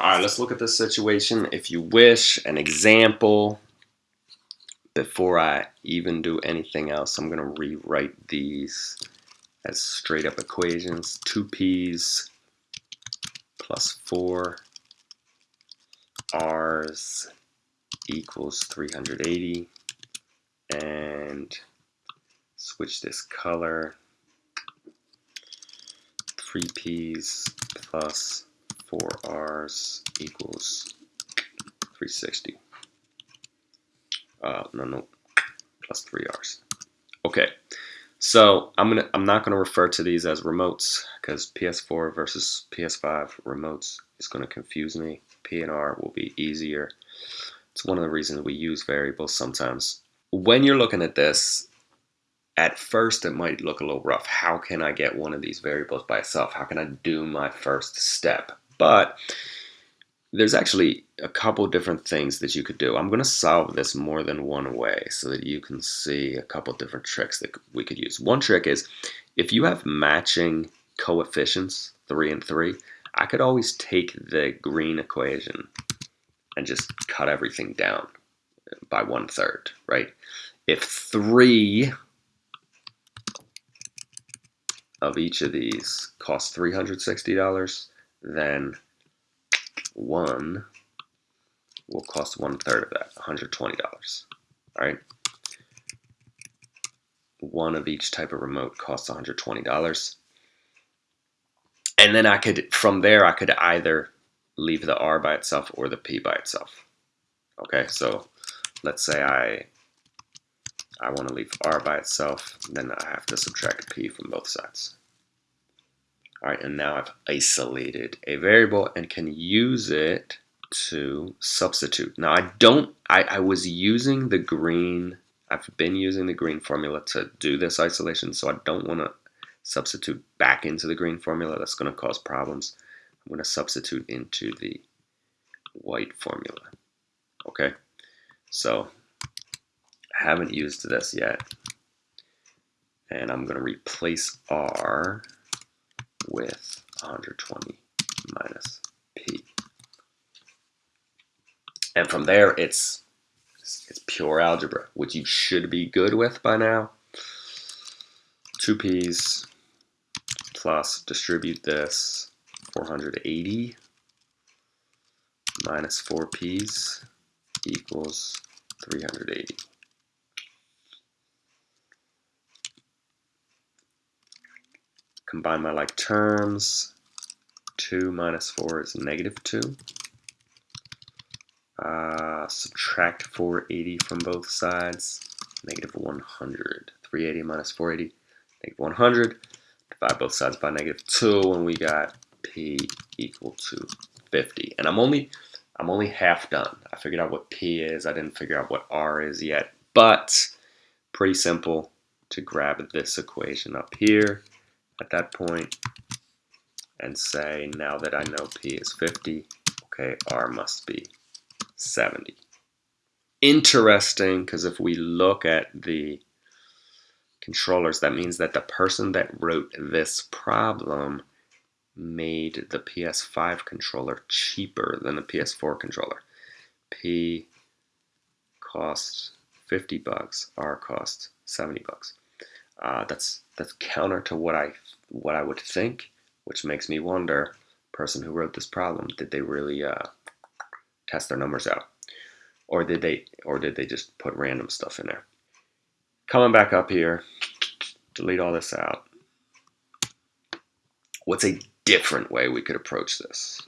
All right, let's look at this situation. If you wish, an example. Before I even do anything else, I'm going to rewrite these as straight up equations. 2p's plus 4 r's equals 380 and switch this color 3p's plus 4r's equals 360 uh, no no plus 3r's okay so I'm gonna I'm not gonna refer to these as remotes because PS4 versus PS5 remotes is gonna confuse me. P and R will be easier. It's one of the reasons we use variables sometimes. When you're looking at this, at first it might look a little rough. How can I get one of these variables by itself? How can I do my first step? But there's actually a couple different things that you could do. I'm going to solve this more than one way so that you can see a couple different tricks that we could use. One trick is if you have matching coefficients, 3 and 3, I could always take the green equation and just cut everything down by one third, right? If 3 of each of these costs $360, then one will cost one third of that, $120. All right. One of each type of remote costs $120. And then I could, from there, I could either leave the R by itself or the P by itself. Okay, so let's say I I want to leave R by itself, then I have to subtract P from both sides. All right, and now I've isolated a variable and can use it to substitute. Now I don't, I, I was using the green, I've been using the green formula to do this isolation, so I don't want to substitute back into the green formula. That's going to cause problems. I'm going to substitute into the white formula. Okay, so I haven't used this yet. And I'm going to replace R with 120 minus P. And from there, it's, it's pure algebra, which you should be good with by now. 2 P's plus distribute this 480 minus 4 P's equals 380. Combine my like terms. 2 minus 4 is negative 2. Uh, subtract 480 from both sides, negative 100. 380 minus 480, negative 100. Divide both sides by negative 2, and we got p equal to 50. And I'm only I'm only half done. I figured out what p is. I didn't figure out what r is yet, but pretty simple to grab this equation up here at that point and say, now that I know P is 50, okay, R must be 70. Interesting, because if we look at the controllers, that means that the person that wrote this problem made the PS5 controller cheaper than the PS4 controller. P costs 50 bucks, R costs 70 bucks. Uh, that's that's counter to what I what I would think, which makes me wonder, person who wrote this problem, did they really uh, test their numbers out, or did they or did they just put random stuff in there? Coming back up here, delete all this out. What's a different way we could approach this?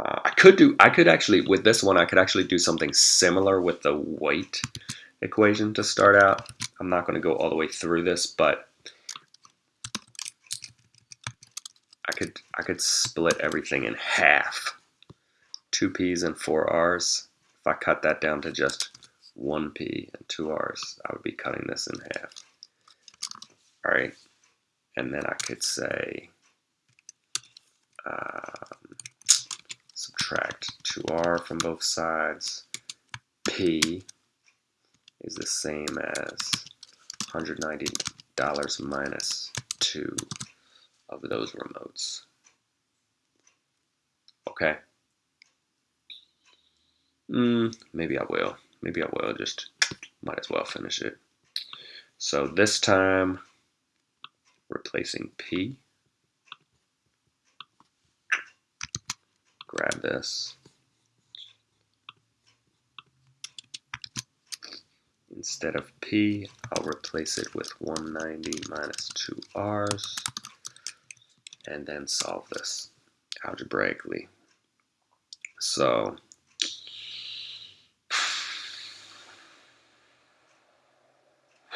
Uh, I could do, I could actually, with this one, I could actually do something similar with the white equation to start out. I'm not going to go all the way through this, but I could I could split everything in half. Two P's and four R's. If I cut that down to just one P and two R's, I would be cutting this in half. All right, and then I could say um, subtract 2R from both sides. P is the same as $190 minus 2 of those remotes. Okay. Mm, maybe I will. Maybe I will. Just might as well finish it. So this time, replacing P. Grab this. Instead of P, I'll replace it with 190 minus 2 R's and then solve this algebraically. So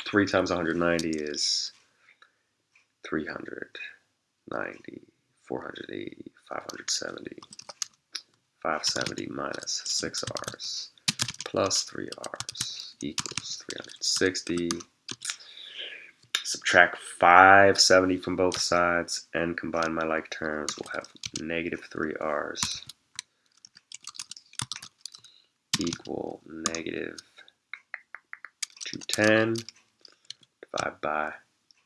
three times 190 is 390, 480, 570, 570 minus 6 R's plus 3 R's equals 360. Subtract 570 from both sides and combine my like terms. We'll have negative 3 R's equal negative 210 divided by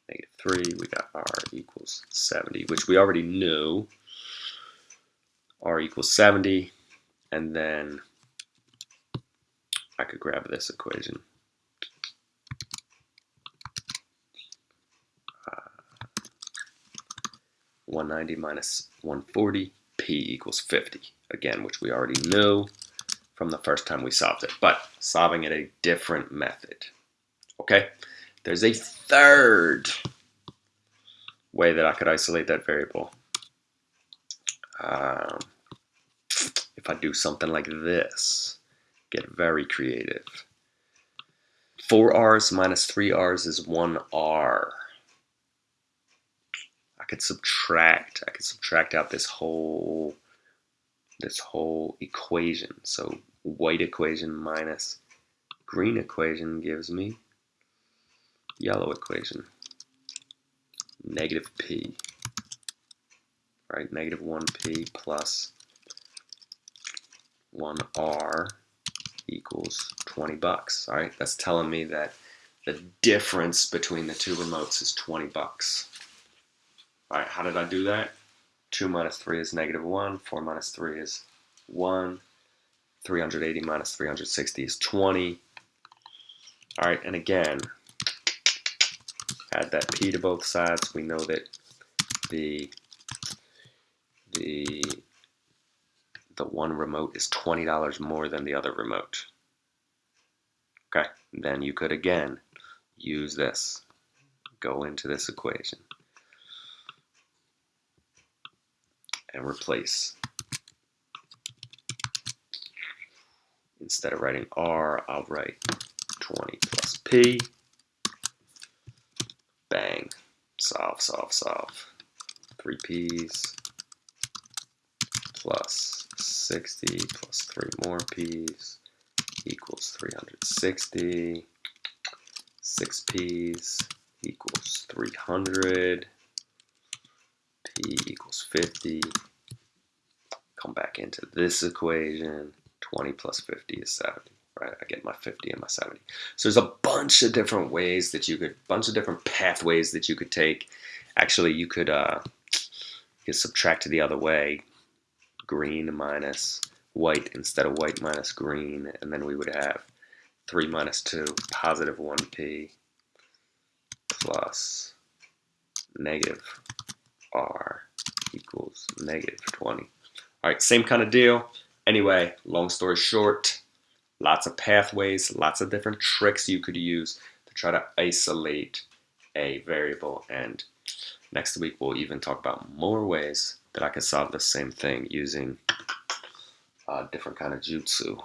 negative 3. We got R equals 70, which we already knew. R equals 70. And then I could grab this equation. Uh, 190 minus 140, P equals 50. Again, which we already knew from the first time we solved it, but solving it a different method. Okay, there's a third way that I could isolate that variable. Um, if I do something like this, get very creative. 4 R's minus 3 R's is 1 R. I could subtract, I could subtract out this whole this whole equation. So white equation minus green equation gives me yellow equation. Negative P. Right, negative 1P plus 1R equals 20 bucks. All right, that's telling me that the difference between the two remotes is 20 bucks. All right, how did I do that? 2 minus 3 is negative 1. 4 minus 3 is 1. 380 minus 360 is 20. All right, and again, add that p to both sides. We know that the the the one remote is $20 more than the other remote. Okay, then you could again use this. Go into this equation. and replace. Instead of writing R, I'll write 20 plus P. Bang. Solve, solve, solve. 3 P's plus 60 plus 3 more P's equals 360. 6 P's equals 300 p equals 50. Come back into this equation. 20 plus 50 is 70, right? I get my 50 and my 70. So there's a bunch of different ways that you could, bunch of different pathways that you could take. Actually, you could, uh, you could subtract the other way. Green minus white instead of white minus green. And then we would have 3 minus 2, positive 1p plus negative r equals negative 20. All right, same kind of deal. Anyway, long story short, lots of pathways, lots of different tricks you could use to try to isolate a variable. And next week, we'll even talk about more ways that I can solve the same thing using a different kind of jutsu.